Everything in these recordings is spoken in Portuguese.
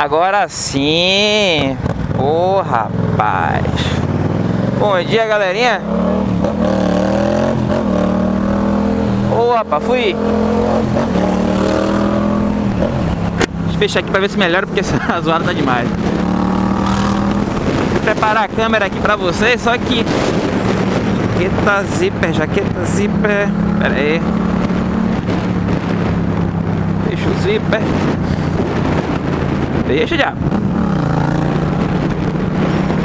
Agora sim. Ô, oh, rapaz. Bom dia, galerinha. Ô, oh, rapaz, fui. Deixa eu fechar aqui pra ver se melhora, porque essa zoada tá demais. Vou preparar a câmera aqui pra vocês, só que... Jaqueta zíper, jaqueta zíper... Pera aí. O zíper. Deixa já.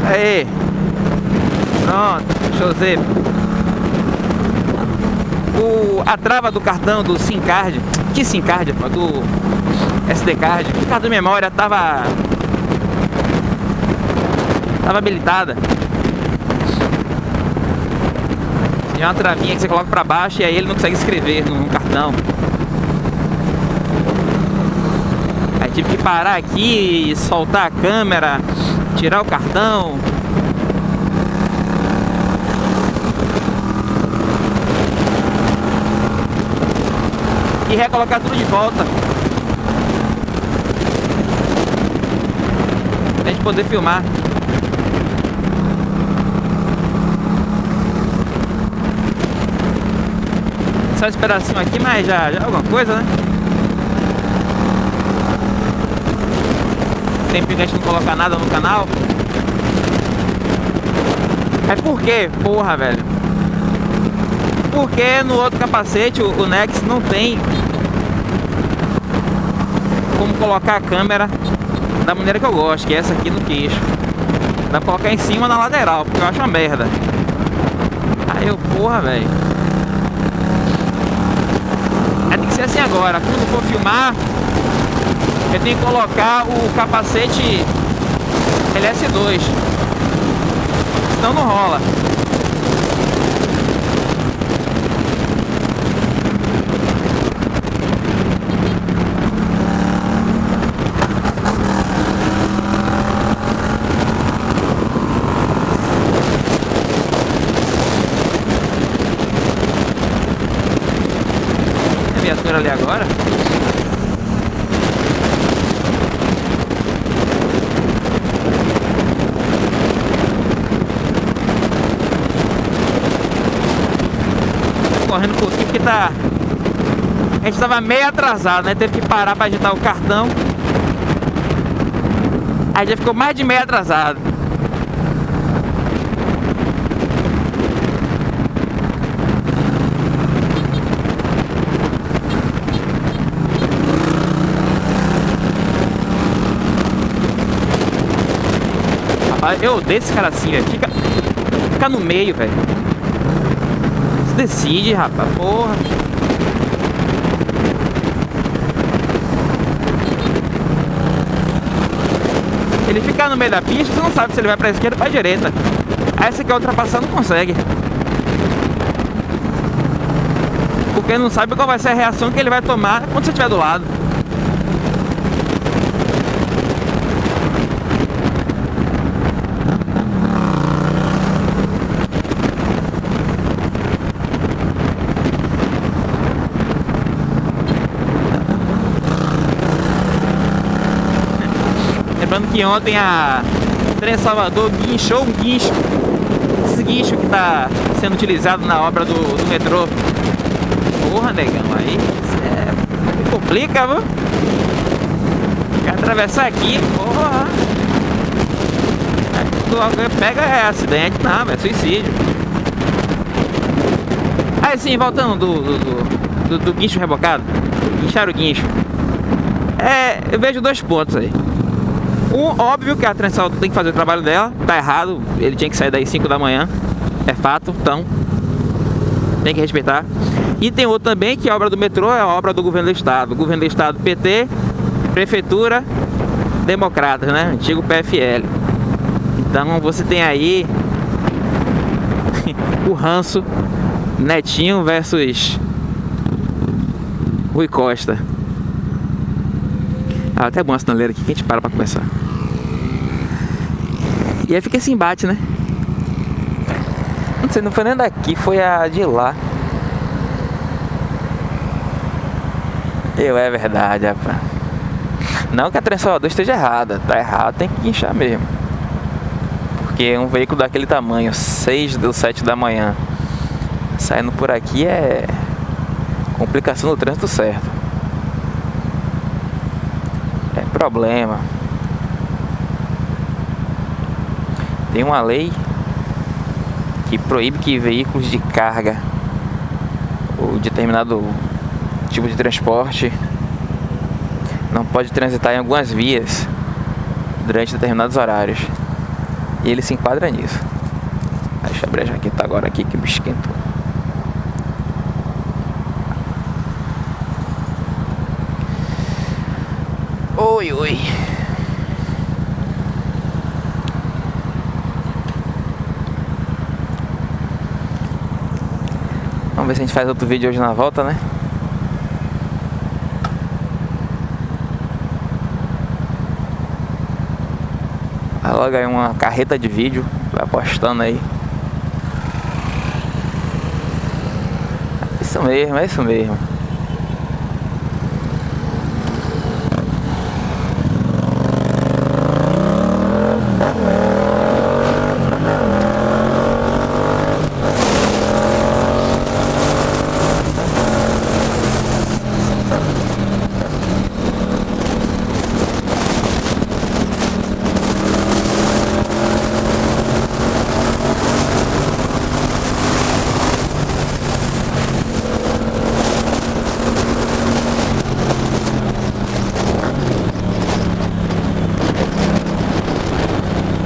Aí. Pronto, deixa o a trava do cartão do SIM card, que SIM card, do SD card, o cartão de memória tava tava habilitada. Tem uma travinha que você coloca pra baixo e aí ele não consegue escrever no cartão. Aí tive que parar aqui, soltar a câmera, tirar o cartão. E recolocar tudo de volta. Pra gente poder filmar. Só esse pedacinho aqui, mas já, já é alguma coisa, né? Tem que a gente não colocar nada no canal. É por quê? Porra, velho. Porque no outro capacete, o, o Nex não tem como colocar a câmera da maneira que eu gosto, que é essa aqui no queixo. Dá pra colocar em cima na lateral, porque eu acho uma merda. Aí eu, porra, velho. ser assim agora. Quando for filmar, eu tenho que colocar o capacete LS2. Senão não rola. viatura ali agora. Correndo um pouquinho porque tá... A gente tava meio atrasado, né? Teve que parar para agitar o cartão. Aí já ficou mais de meio atrasado. Eu odeio esse cara assim, velho. Fica, fica no meio, velho. Se decide, rapaz. Porra. Ele ficar no meio da pista, você não sabe se ele vai pra esquerda ou pra direita. Aí você quer ultrapassar, não consegue. Porque não sabe qual vai ser a reação que ele vai tomar quando você estiver do lado. Que ontem a Trem Salvador guinchou um guincho. Esse guincho que está sendo utilizado na obra do, do metrô. Porra, negão, aí é, complica, viu? Quer atravessar aqui, porra. Aí, pega é acidente, não, é suicídio. Aí sim, voltando do, do, do, do guincho rebocado. Guinchar o guincho. É, eu vejo dois pontos aí. Um, óbvio que a Transalto tem que fazer o trabalho dela, tá errado, ele tinha que sair daí 5 da manhã, é fato, então tem que respeitar. E tem outro também que a obra do metrô é a obra do governo do estado, governo do estado PT, prefeitura, democratas, né, antigo PFL. Então você tem aí o ranço Netinho versus Rui Costa. Ah, até bom a sinaleira aqui que a gente para pra conversar. E aí fica esse embate, né? Não sei, não foi nem daqui, foi a de lá. Eu, é verdade, rapaz. Não que a transformadora esteja errada, tá errado, tem que guinchar mesmo. Porque um veículo daquele tamanho, 6 ou 7 da manhã, saindo por aqui é complicação no trânsito certo. É problema. Tem uma lei que proíbe que veículos de carga ou determinado tipo de transporte não pode transitar em algumas vias durante determinados horários. E ele se enquadra nisso. Deixa eu abrir a jaqueta agora aqui que me esquentou. Oi, oi. Vamos ver se a gente faz outro vídeo hoje na volta, né? Logo aí uma carreta de vídeo, vai postando aí. Isso mesmo, é isso mesmo.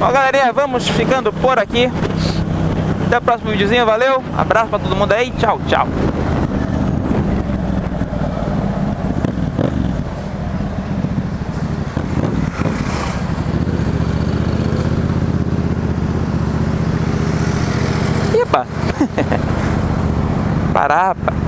Bom, galerinha, vamos ficando por aqui. Até o próximo videozinho, valeu. Abraço pra todo mundo aí. Tchau, tchau. Epa! Parapa!